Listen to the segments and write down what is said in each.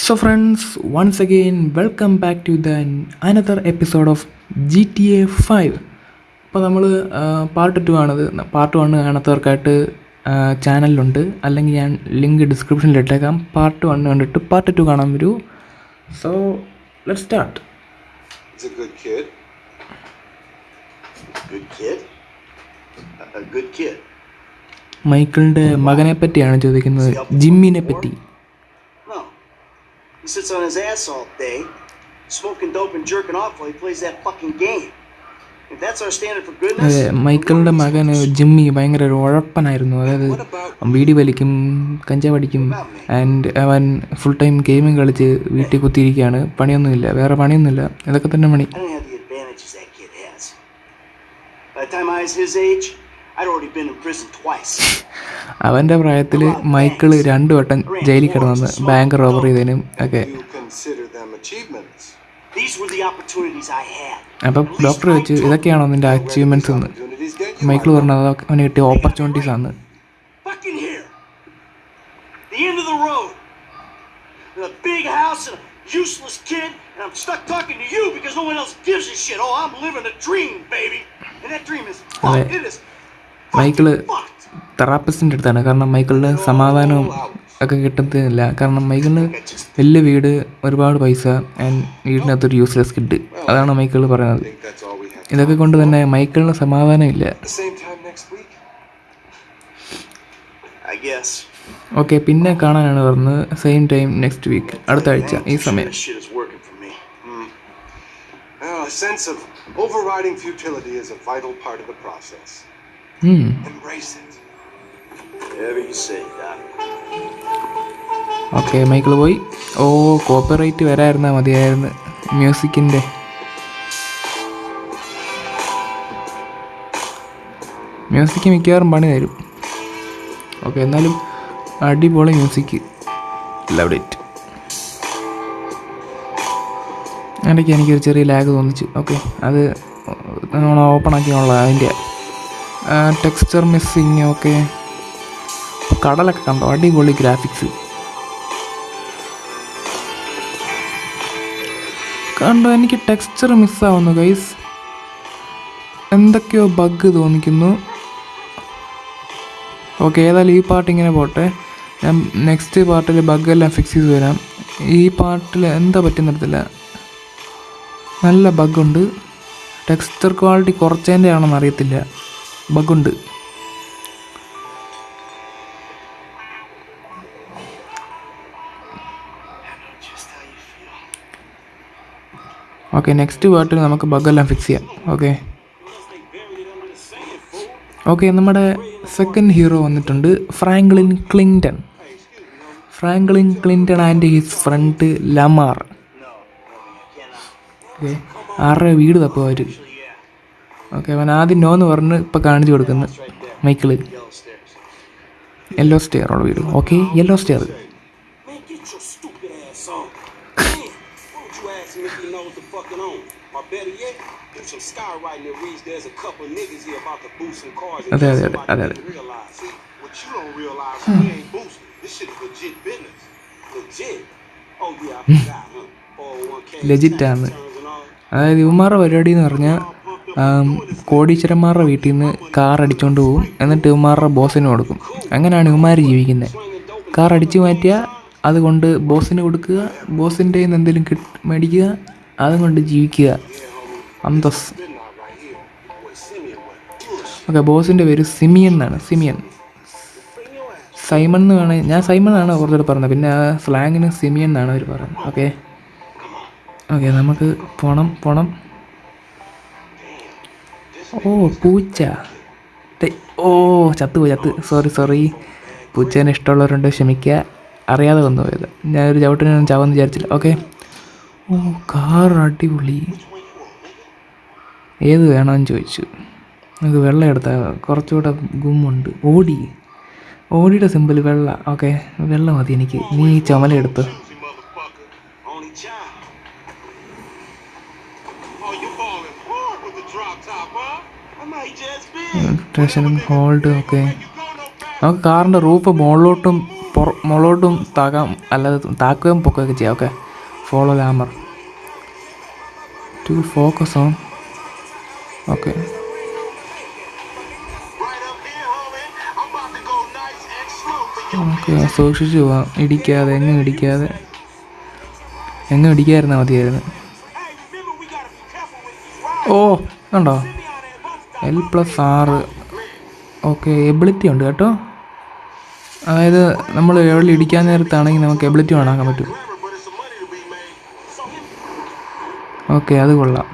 So, again welcome back to back to the another episode of GTA 5. അപ്പോൾ നമ്മൾ part two ആണത് part one കാണാത്തവർക്കായിട്ട് ചാനലിലുണ്ട് അല്ലെങ്കിൽ ഞാൻ ലിങ്ക് ഡിസ്ക്രിപ്ഷനിൽ ഇട്ടേക്കാം പാർട്ട് വൺ കണ്ടിട്ട് പാർട്ട് ടു കാണാൻ വരൂ so let start He's a good kid. Good kid? A, a good kid. മൈക്കിളിന്റെ മകനെ പറ്റിയാണ് ചോദിക്കുന്നത് ജിമ്മിനെ പറ്റി. He sits on his ass all day, smoking dope and jerking off while he plays that fucking game. If that's our standard for goodness, മൈക്കിളിന്റെ മകന് Jimmy ഭയങ്കര ഒരു ഉഴപ്പനായിരുന്നു അതായത് വീടി വലിക്കും കഞ്ചാവ് അടിക്കും ആൻഡ് അവൻ ഫുൾ ടൈം ഗെയിമിങ് കളിച്ച് വീട്ടിൽ കുത്തിയിരിക്കുകയാണ് പണിയൊന്നുമില്ല വേറെ പണിയൊന്നുമില്ല ഇതൊക്കെ തന്നെ പണി. By the time I was his age, I'd already been in prison twice. അവന്റെ പ്രായത്തിൽ മൈക്കിൾ രണ്ടു വട്ടം ജയിലിൽ കിടന്നു ബാങ്ക് റോബർ ചെയ്തതിനും ഒക്കെ. അപ്പം ഡോക്ടർ ചോദിച്ചു ഇതൊക്കെയാണോ നിന്റെ അച്ചീവ്മെന്റ്സ് എന്ന് മൈക്കിൾ പറഞ്ഞത് അവന് കിട്ടിയ ഓപ്പർച്യൂണിറ്റീസ് ആണ് useless kid, and I'm stuck talking to you because no one else gives a shit. Oh, I'm living a dream, baby. And that dream is fucked. It is fucked. തെറാപ്പിസ്റ്റിന്റെ അടുത്താണ് കാരണം മൈക്കിളിന് സമാധാനവും ഒക്കെ കിട്ടത്തില്ല കാരണം മൈക്കിളിന് വലിയ വീട് ഒരുപാട് പൈസ ആൻഡ് വീടിനകത്തൊരു യൂസ്ലെസ് കിഡ് അതാണ് മൈക്കിൾ പറയുന്നത്. ഇതൊക്കെ കൊണ്ട് തന്നെ മൈക്കിളിന് സമാധാനമില്ല. ഓക്കെ പിന്നെ കാണാനാണ് പറഞ്ഞത് സെയിം ടൈം നെക്സ്റ്റ് വീക്ക് അടുത്ത ആഴ്ച ഈ സമയം process. ഉം. Embrace it. Whatever you say, Doc. Okay Michael പോയി. ഓ കോപ്പിറൈറ്റ് വരായിരുന്നാൽ മതിയായിരുന്നു. മ്യൂസിക്കിന്റെ മ്യൂസിക് മിക്കവാറും പണി തരും. ഓക്കെ എന്നാലും അടിപൊളി മ്യൂസിക് ലവ് ഇറ്റ് ഇടയ്ക്ക് എനിക്കൊരു ചെറിയ ലാഗ് തോന്നിച്ചു. ഓക്കെ അത് നമ്മൾ ഓപ്പൺ ആക്കിയുള്ള അതിന്റെ. ടെക്സ്ചർ മിസ്സിങ് ഓക്കെ കടലൊക്കെ കണ്ടോ? അടിപൊളി ഗ്രാഫിക്സ് കണ്ടോ എനിക്ക് ടെക്സ്ചർ മിസ്സാവുന്നു ഗൈസ് എന്തൊക്കെയോ ബഗ് തോന്നിക്കുന്നു. ഓക്കെ ഏതായാലും ഈ പാർട്ട് ഇങ്ങനെ പോട്ടെ. ഞാൻ നെക്സ്റ്റ് പാർട്ടിൽ ബഗ്ഗെല്ലാം ഫിക്സ് ചെയ്ത് വരാം ഈ പാർട്ടിൽ എന്താ പറ്റുന്നിടത്തില്ല നല്ല ബഗ്ഗുണ്ട് ടെക്സ്ചർ ക്വാളിറ്റി കുറച്ചതിന്റെ ആണെന്ന് അറിയത്തില്ല. How ഓക്കെ നെക്സ്റ്റ് പാർട്ടിൽ നമുക്ക് ബഗ്ഗെല്ലാം ഫിക്സ് ചെയ്യാം. ഓക്കെ ഓക്കെ നമ്മുടെ സെക്കൻഡ് ഹീറോ വന്നിട്ടുണ്ട് Franklin Clinton. Franklin Clinton and his friend Lamar. Okay ആരുടെ വീട് തപ്പുക അവർ ഓക്കെ അവൻ ആദ്യം നോ എന്ന് പറഞ്ഞ് ഇപ്പോൾ കാണിച്ചു കൊടുക്കുന്നു. മൈക്കിൾ യെല്ലോ സ്റ്റെയർ ഉള്ള വീട്. ഓക്കെ യെല്ലോ സ്റ്റെയർ അതെ അതെ അതെ അതെ അതെ. ലജിറ്റാണ് അതായത് ഇവന്മാരുടെ പരിപാടി എന്ന് പറഞ്ഞാൽ കോടീശ്വരന്മാരുടെ വീട്ടിൽ നിന്ന് കാർ അടിച്ചുകൊണ്ട് പോകും എന്നിട്ട് ഇവന്മാരുടെ ബോസിന് കൊടുക്കും. അങ്ങനെയാണ് ഇവന്മാർ ജീവിക്കുന്നത് കാർ അടിച്ചു മാറ്റിയാൽ അതുകൊണ്ട് ബോസിന് കൊടുക്കുക ബോസിന്റെ നിന്ന് എന്തെങ്കിലും കിട്ട് മേടിക്കുക അതും കൊണ്ട് ജീവിക്കുക. അന്തസ്. ഓക്കെ ബോസിന്റെ പേര് സിമിയൻ എന്നാണ്. സിമിയൻ. സൈമൺ എന്ന് വേണേൽ ഞാൻ സൈമൺ ആണ് കുറച്ചുകൂടെ പറഞ്ഞത്. പിന്നെ ആ സ്ലാങ്ങിന് സിമിയൻ എന്നാണ് അവർ പറയുന്നത്. ഓക്കെ. ഓക്കെ നമുക്ക് പോണം പോണം. ഓ പൂച്ച. ഓ ചത്തുപോയി ചത്ത്. സോറി സോറി പൂച്ചേനെ ഇഷ്ടമുള്ളവരുണ്ട് ക്ഷമിക്കുക. അറിയാതെ വന്നു പോയത്. ഞാനൊരു ചവിട്ടിനും ചാവെന്ന് വിചാരിച്ചില്ല. ഓക്കെ ഓ കാർ അടിപൊളി. ഏത് വേണമെന്ന് ചോദിച്ചു. നമുക്ക് വെള്ളം എടുത്താൽ കുറച്ചുകൂടെ ഗുമ്മുണ്ട്. ഓടി. ഓടിയുടെ സിമ്പിൾ വെള്ള. ഓക്കെ വെള്ളം മതി എനിക്ക്. നീ ഈ ടെൻഷനും ഹോൾഡ് faster. നമുക്ക് കാറിന്റെ റൂഫ് മുകളിലോട്ടും പുറ താക്കാം താകാം അല്ലാതെ താക്കുകയും പൊക്കുകയൊക്കെ ചെയ്യാം. Okay. Follow Lamar. To focus on okay. Okay സൂക്ഷിച്ചു പോവാം. ഇടിക്കാതെ എങ്ങും ഇടിക്കാതെ. എങ്ങും ഇടിക്കാതിരുന്നാൽ മതിയായിരുന്നു. ഓ കണ്ടോ? എൽ പ്ലസ് ആറ് ഓക്കെ എബിലിറ്റി ഉണ്ട് കേട്ടോ. അതായത് നമ്മൾ എവിടെ ഇടിക്കാൻ നേരത്താണെങ്കിൽ നമുക്ക് എബിലിറ്റി വേണാക്കാൻ പറ്റും. ഓക്കെ അത് കൊള്ളാം.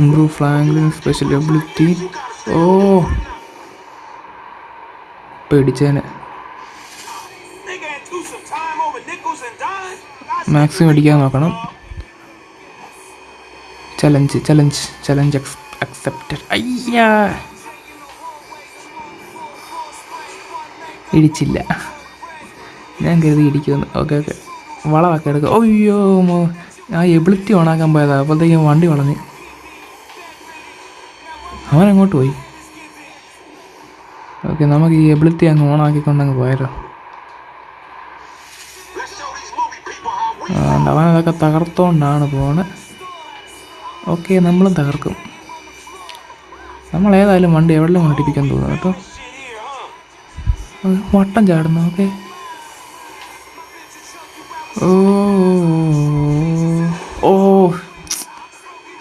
ഇംപ്രൂവ് ഫ്ലാങ്കിങ് സ്പെഷ്യൽ എബിലിറ്റി ഓ പേടിച്ചേനെ Nigga ain't threw some time over nickels and dimes. I maximum അടിക്കാൻ നോക്കണം. ചലഞ്ച് ചലഞ്ച് ചലഞ്ച് അക്സെപ്റ്റഡ് അയ്യാ. ഇടിച്ചില്ല. ഞാൻ കരുതി ഇടിക്കുമെന്ന്. Okay okay. വളമൊക്കെ എടുക്കുക അയ്യോ മോ. ആ എബിലിറ്റി ഓണാക്കാൻ പോയതാ. അപ്പോഴത്തേക്കും വണ്ടി വളഞ്ഞ്. അവൻ അങ്ങോട്ട് പോയി. ഓക്കെ നമുക്ക് ഈ എബിലിറ്റി അങ്ങ് ഓണാക്കിക്കൊണ്ടങ്ങ് പോയാലോ. People അതൊക്കെ തകർത്തോണ്ടാണ് പോണ് ഓക്കെ നമ്മളും തകർക്കും നമ്മൾ ഏതായാലും വണ്ടി എവിടെയും ഓടിപ്പിക്കാൻ തോന്നുന്നു കേട്ടോ വട്ടം ചാടുന്നു ഓക്കെ ഓ ഓ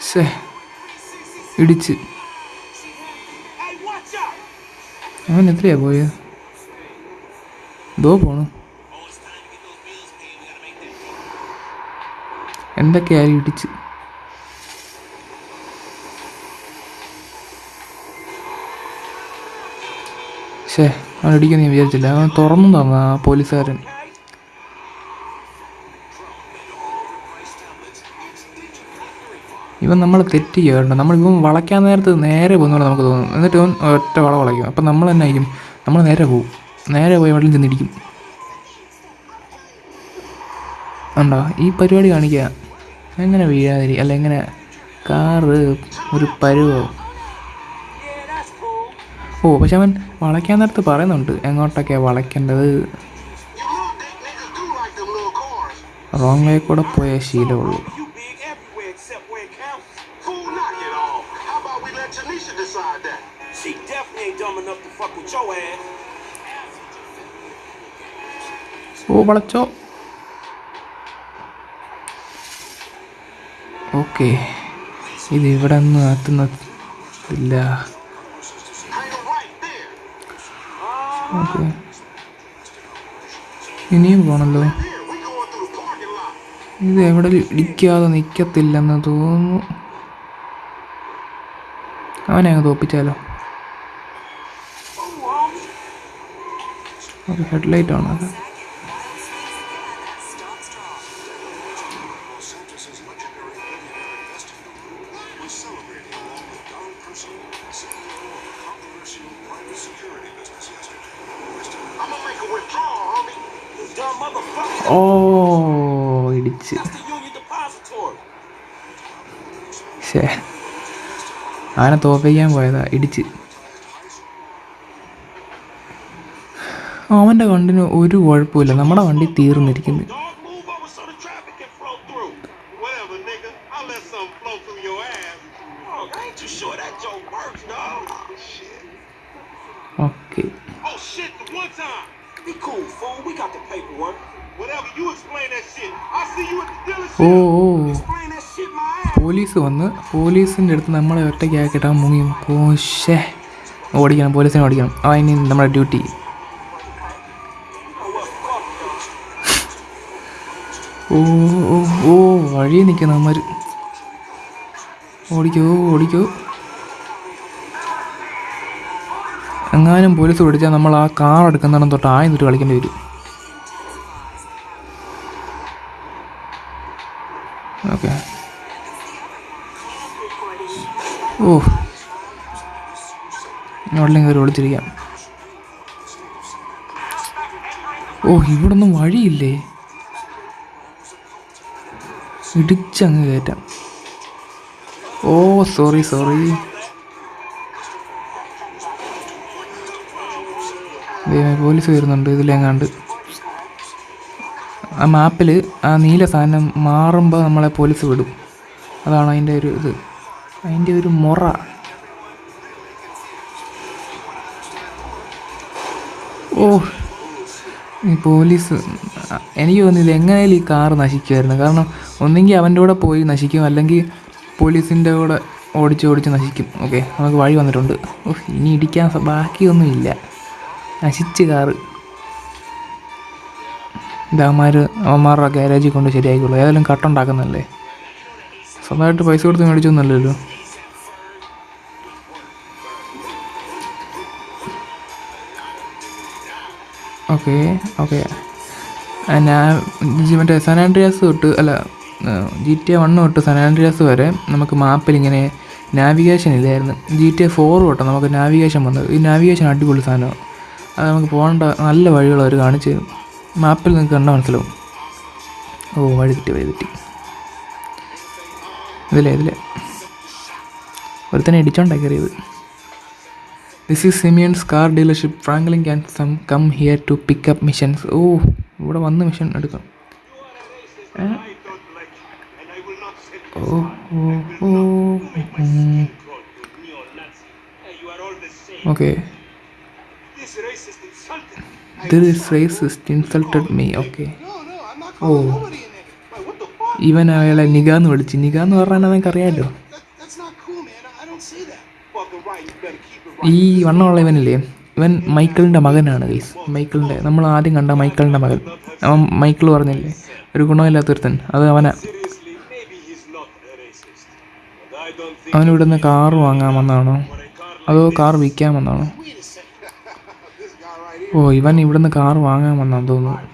ശേ ഇടിച്ച് അവൻ എത്രയാ പോയത് ദോ പോണു എന്തൊക്കെയായാലും ഇടിച്ച്. ശേ അവൻ ഇടിക്കുന്ന ഞാൻ വിചാരിച്ചില്ല. അവൻ തുറന്നു തന്ന ആ പോലീസുകാരൻ. ഇവൻ നമ്മൾ തെറ്റ് ചെയ്യാറുണ്ട്. നമ്മൾ ഇവൻ വളയ്ക്കാൻ നേരത്ത് നേരെ പോകുന്ന പോലെ നമുക്ക് തോന്നും. എന്നിട്ട് ഇവൻ ഒറ്റ വള വളയ്ക്കും. അപ്പം നമ്മൾ തന്നെ ആയിരിക്കും. നമ്മൾ നേരെ പോകും നേരെ പോയി വെള്ളം ചെന്നിടിക്കും ഉണ്ടോ ഈ പരിപാടി കാണിക്കുക. എങ്ങനെ വീഴാതിരി അല്ല എങ്ങനെ കാറ് ഒരു പരുവോ. ഓ പക്ഷെ അവൻ വളയ്ക്കാൻ നേരത്ത് പറയുന്നുണ്ട് എങ്ങോട്ടൊക്കെയാണ് വളയ്ക്കേണ്ടത്. റോങ് വേ കൂടെ പോയ ശീലമുള്ളൂ ഓ big everywhere except where it counts. Fool, knock it off. How about we let Tanisha decide that? She definitely ain't dumb enough to fuck with your ass. ഓ വളച്ചോ ഓക്കെ. ഇത് ഇവിടെ ഒന്നും എത്തുന്നില്ല. ഓക്കെ. ഇനിയും പോണല്ലോ. ഇത് എവിടെ ഇടിക്കാതെ നിൽക്കത്തില്ലെന്ന് തോന്നുന്നു. അവനെ അങ്ങ് തോപ്പിച്ചാലോ? ഹെഡ്ലൈറ്റ് ആണ് അവനെ തോപ്പിക്കാൻ പോയതാ. ഇടിച്ച്. അവന്റെ വണ്ടിന് ഒരു കുഴപ്പമില്ല നമ്മുടെ വണ്ടി തീർന്നിരിക്കുന്നു Dog, move over so the traffic can flow through. Whatever, nigga. I'll let something flow through your ass. Oh, I ain't too sure that joke works, dog. Shit. Okay Oh, shit, the one time. Be cool, fool. We got the paperwork. Whatever, you explain that shit. I'll see you at the ഓ dealership. ഓ Explain that shit my ass. Police വന്ന് പോലീസിന്റെ അടുത്ത് നമ്മളെ ഒറ്റയ്ക്കാക്കിയിട്ട് അവൻ മുങ്ങി പോഷേ ഓടിക്കണം പോലീസിനെ ഓടിക്കണം. ആ ഇനി നമ്മുടെ ഡ്യൂട്ടി. ഓ ഓ വഴി നിൽക്കുന്ന അമ്മര്. ഓടിക്കോ ഓടിക്കോ. എങ്ങാനും പോലീസ് പിടിച്ചാൽ നമ്മൾ ആ കാർ എടുക്കുന്നിടം തൊട്ട് ആയിട്ട് കളിക്കേണ്ടി വരും. എവിടെയും കയറി ഒളിച്ചിരിക്കാം ഓ ഇവിടൊന്നും വഴിയില്ലേ? ഇടിച്ചങ്ങ് കയറ്റാം. ഓ സോറി സോറി പോലീസ് വരുന്നുണ്ട് ഇതിലെങ്ങാണ്ട്. ആ മാപ്പിൽ ആ നീല സാധനം മാറുമ്പോൾ നമ്മളെ പോലീസ് വിടും. അതാണ് അതിന്റെ ഒരു ഇത്. അതിന്റെ ഒരു മുറ. ഓ പോലീസ് എനിക്ക് തോന്നുന്നില്ല എങ്ങനെയാലും ഈ കാറ് നശിക്കുമായിരുന്നു. കാരണം ഒന്നെങ്കിൽ അവന്റെ കൂടെ പോയി നശിക്കും അല്ലെങ്കിൽ പോലീസിന്റെ കൂടെ ഓടിച്ച് ഓടിച്ച് നശിക്കും. ഓക്കെ നമുക്ക് വഴി വന്നിട്ടുണ്ട്. ഇനി ഇടിക്കാൻ ബാക്കിയൊന്നുമില്ല നശിച്ച് കാറ്. ഇതാമാർ അവന്മാരുടെ ഗ്യാരേജിൽ കൊണ്ട് ശരിയായിക്കോളൂ. ഏതായാലും കട്ടുണ്ടാക്കുന്നല്ലേ സ്വന്തമായിട്ട് പൈസ കൊടുത്ത് മേടിച്ചൊന്നുമല്ലല്ലോ. Okay okay. ഞാൻ മറ്റേ സനാൻഡ്രിയാസ് തൊട്ട് അല്ല ജി ടി എ വണ്ണ് തൊട്ട് സനാൻഡ്രിയാസ് വരെ നമുക്ക് മാപ്പിൽ ഇങ്ങനെ നാവിഗേഷൻ ഇല്ലായിരുന്നു. ജി ടി എ ഫോർ തൊട്ട് നമുക്ക് നാവിഗേഷൻ വന്നത് ഈ നാവിഗേഷൻ അടിപൊളി സാധനമാണ് അത് നമുക്ക് പോകേണ്ട നല്ല വഴികൾ അവർ കാണിച്ച് മാപ്പിൽ നിങ്ങൾക്ക് കണ്ടാൽ മനസ്സിലാവും. ഓ വഴി തെറ്റി വഴി തെറ്റി. ഇതിലേ ഇതിലേ. ഒരുത്തനെ ഇടിച്ചോണ്ടാ കയറിയത്. This is Simeon's car dealership Franklin can some come here to pick up missions ഓ ഇവിടെ വന്ന് മിഷൻ എടുക്കണം ഏ? ഓ ഓ ഓ. Okay insulted. This racist insulted me okay oh Oh. ഇവൻ അയാളെ നിഗാന്ന് വിളിച്ച്. നിഗാന്ന് പറഞ്ഞാൽ അവനക്ക് അറിയാമല്ലോ ഈ വണ്ണമുള്ള ഇവനില്ലേ ഇവൻ മൈക്കിളിന്റെ മകനാണ് ഗൈസ് മൈക്കിളിന്റെ നമ്മൾ ആദ്യം കണ്ട മൈക്കിളിന്റെ മകൻ. അവൻ മൈക്കിൾ പറഞ്ഞില്ലേ ഒരു ഗുണമില്ലാത്തൊരുത്തൻ അത് അവന അവനിവിടുന്ന് കാർ വാങ്ങാൻ വന്നാണോ അതോ കാർ വിൽക്കാൻ വന്നാണോ ഓ ഇവൻ ഇവിടുന്ന് കാർ വാങ്ങാൻ വന്നാന്ന് തോന്നുന്നു.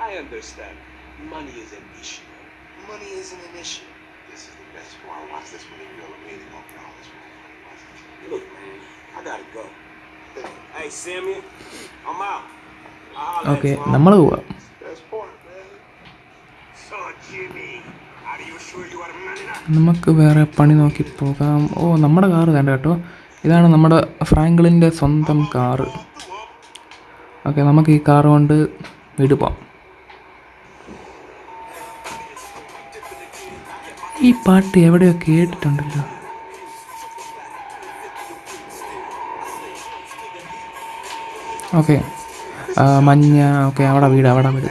I understand. Money is an issue. Money isn't an issue. This why I best part. Watch this when really real amazing on all this. one. Look, man, I gotta go. Hey, Sammy, I'm out. Okay, okay നമ്മൾ പോവാം you you? നമുക്ക് വേറെ പണി നോക്കി പോകാം ഓ നമ്മുടെ car വേണ്ട കേട്ടോ ഇതാണ് നമ്മുടെ ഫ്രാങ്ക്ലിന്റെ സ്വന്തം കാറ് ഓക്കെ നമുക്ക് ഈ കാറ് കൊണ്ട് വീട് പോവാം ഈ പാട്ട് എവിടെയോ കേട്ടിട്ടുണ്ടല്ലോ. ഓക്കെ. മഞ്ഞ ഓക്കെ അവിടെ വീട് അവിടെ വീട്.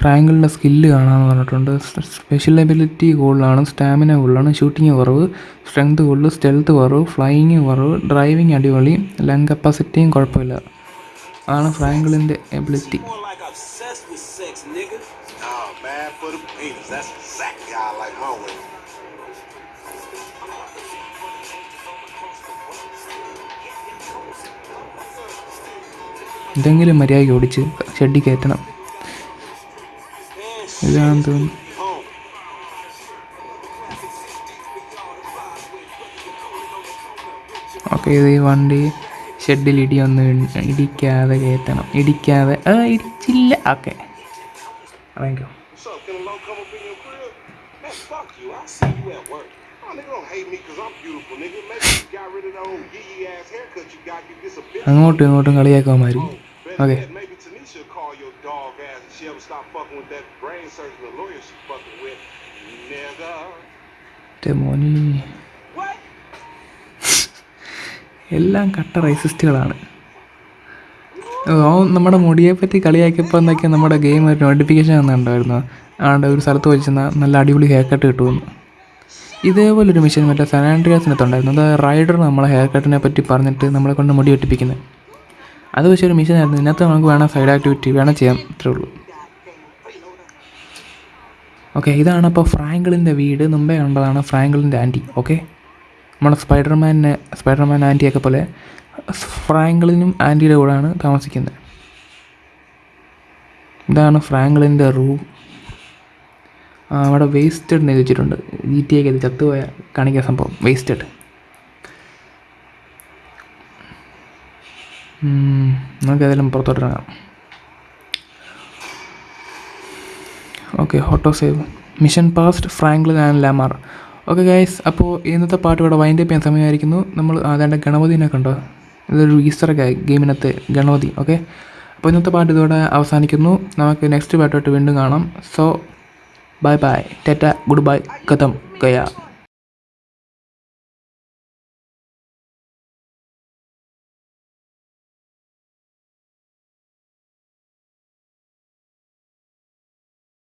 ഫ്രാങ്കിളിന്റെ സ്കില്ല് കാണാമെന്ന് പറഞ്ഞിട്ടുണ്ട്. സ്പെഷ്യൽ എബിലിറ്റി കൂടുതലാണ് സ്റ്റാമിന കൂടുതലാണ് ഷൂട്ടിങ് കുറവ് സ്ട്രെങ്ത് കൂടുതൽ സ്റ്റെൽത്ത് കുറവ് ഫ്ലൈയിങ് കുറവ് ഡ്രൈവിങ് അടിപൊളി ലങ് കപ്പാസിറ്റിയും കുഴപ്പമില്ല. അതാണ് ഫ്രാങ്കിളിന്റെ എബിലിറ്റി. എന്തെങ്കിലും മര്യാദയ്ക്ക് ഓടിച്ച് ഷെഡി കയറ്റണം. Ya ando. ഓക്കെ ഇത് ഈ വണ്ടി ഷെഡിൽ ഇടി ഒന്ന് ഇടിക്കാതെ കയറ്റണം. ഇടിക്കാതെ ആ ഇടിച്ചില്ല. ഓക്കെ. താങ്ക് യു അങ്ങോട്ടും ഇങ്ങോട്ടും കളിയാക്കാൻ മാറി Okay. yet, maybe Tanisha call your dog ass if she ever stop fucking with that brain surgeon the lawyer she fucking with. Nigga. Demoni. എല്ലാം കട്ട റൈസിസ്റ്റുകളാണ് ഓ നമ്മുടെ മുടിയെ പറ്റി കളിയാക്കിയപ്പോൾ എന്നൊക്കെ നമ്മുടെ ഗെയിം ഒരു നോട്ടിഫിക്കേഷൻ വന്നിട്ടുണ്ടായിരുന്നു ആണ്ട് ഒരു സ്ഥലത്ത് വെച്ചിരുന്ന നല്ല അടിപൊളി ഹെയർ കട്ട് കിട്ടുമെന്ന് ഇതേപോലെ ഒരു മിഷൻ മറ്റേ സനാൻഡ്രിയാസിനകത്തുണ്ടായിരുന്നു അത് റൈഡർ നമ്മളെ ഹെയർ കട്ടിനെ പറ്റി പറഞ്ഞിട്ട് നമ്മളെ കൊണ്ട് മുടി വെട്ടിപ്പിക്കുന്നത് അത് ഒരു മിഷൻ ആയിരുന്നു. ഇതിനകത്ത് നമുക്ക് വേണം സൈഡ് ആക്ടിവിറ്റി വേണം ചെയ്യാം ഇത്രേ ഉള്ളൂ. ഓക്കെ ഇതാണ് അപ്പോൾ ഫ്രാങ്കിളിന്റെ വീട്. മുമ്പേ കണ്ടതാണ് ഫ്രാങ്കിളിന്റെ ആന്റി ഓക്കെ നമ്മുടെ സ്പൈഡർമാനെ സ്പൈഡർമാൻ ആന്റിയൊക്കെ പോലെ ഫ്രാങ്കിളിനും ആന്റിയുടെ കൂടെയാണ് താമസിക്കുന്നത്. ഇതാണ് ഫ്രാങ്കിളിന്റെ റൂം അവിടെ വേസ്റ്റഡ് എന്ന് ചോദിച്ചിട്ടുണ്ട് ജി ടി ഒക്കെ ചത്തുപോയ കാണിക്കുന്ന സംഭവം. വേസ്റ്റഡ് നമുക്ക് ഏതായാലും പുറത്തോട്ടിറങ്ങാം okay ഹോട്ടോ save mission past Franklin and Lamar okay guys അപ്പോൾ ഇന്നത്തെ പാട്ട് ഇവിടെ വൈൻഡ് അപ്പ് ചെയ്യാൻ സമയമായിരിക്കുന്നു. നമ്മൾ അതാണ്ട് ഗണപതിനെ കണ്ടോ? ഇതൊരു ഈസ്റ്ററൊക്കെ ഗെയിമിനത്തെ ഗണപതി ഓക്കെ അപ്പോൾ ഇന്നത്തെ പാട്ട് ഇതോടെ അവസാനിക്കുന്നു. നമുക്ക് നെക്സ്റ്റ് പാട്ടോട്ട് വീണ്ടും കാണാം. സോ ബൈ ബൈ ടെറ്റ ഗുഡ് ബൈ കഥം ഗയ